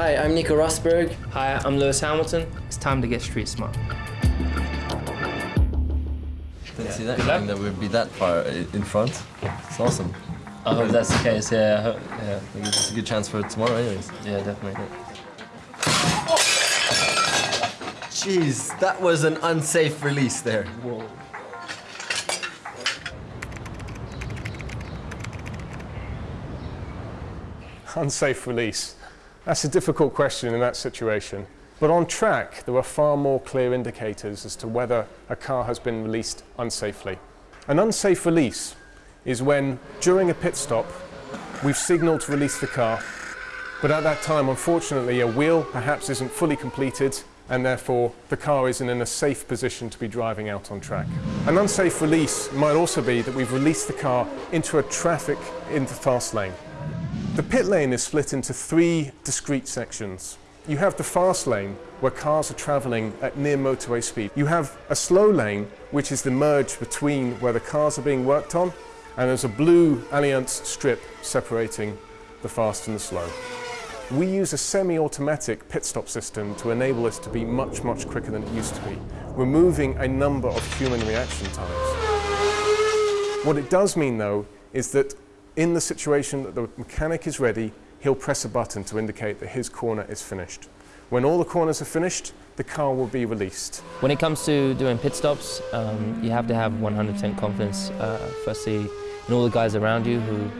Hi, I'm Nico Rosberg. Hi, I'm Lewis Hamilton. It's time to get street smart. Didn't see that Good luck. coming that we'd be that far in front. It's awesome. I hope that's the case, yeah. I hope, yeah, I think it's a good chance for tomorrow anyways. yeah, definitely. Jeez, that was an unsafe release there. Whoa. Unsafe release. That's a difficult question in that situation. But on track, there are far more clear indicators as to whether a car has been released unsafely. An unsafe release is when, during a pit stop, we've signaled to release the car, but at that time, unfortunately, a wheel perhaps isn't fully completed and therefore the car isn't in a safe position to be driving out on track. An unsafe release might also be that we've released the car into a traffic in the fast lane. The pit lane is split into three discrete sections. You have the fast lane, where cars are travelling at near motorway speed. You have a slow lane, which is the merge between where the cars are being worked on, and there's a blue Alliance strip separating the fast and the slow. We use a semi-automatic pit stop system to enable us to be much, much quicker than it used to be, removing a number of human reaction times. What it does mean, though, is that in the situation that the mechanic is ready, he'll press a button to indicate that his corner is finished. When all the corners are finished, the car will be released. When it comes to doing pit stops, um, you have to have 100% confidence, uh, firstly, in all the guys around you who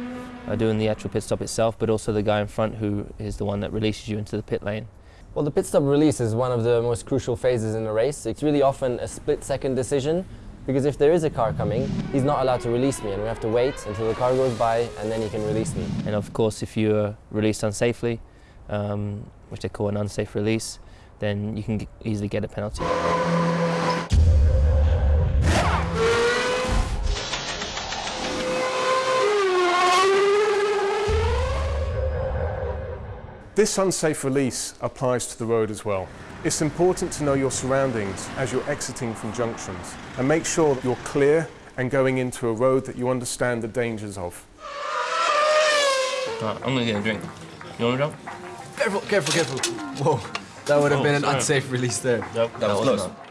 are doing the actual pit stop itself, but also the guy in front who is the one that releases you into the pit lane. Well, the pit stop release is one of the most crucial phases in a race. It's really often a split second decision because if there is a car coming, he's not allowed to release me and we have to wait until the car goes by and then he can release me. And of course, if you're released unsafely, um, which they call an unsafe release, then you can easily get a penalty. This unsafe release applies to the road as well. It's important to know your surroundings as you're exiting from junctions and make sure that you're clear and going into a road that you understand the dangers of. Right, I'm gonna get a drink. You want a drink? Careful, careful, careful. Whoa, that would have Oh, been an sorry. unsafe release there. Nope, That was close. not.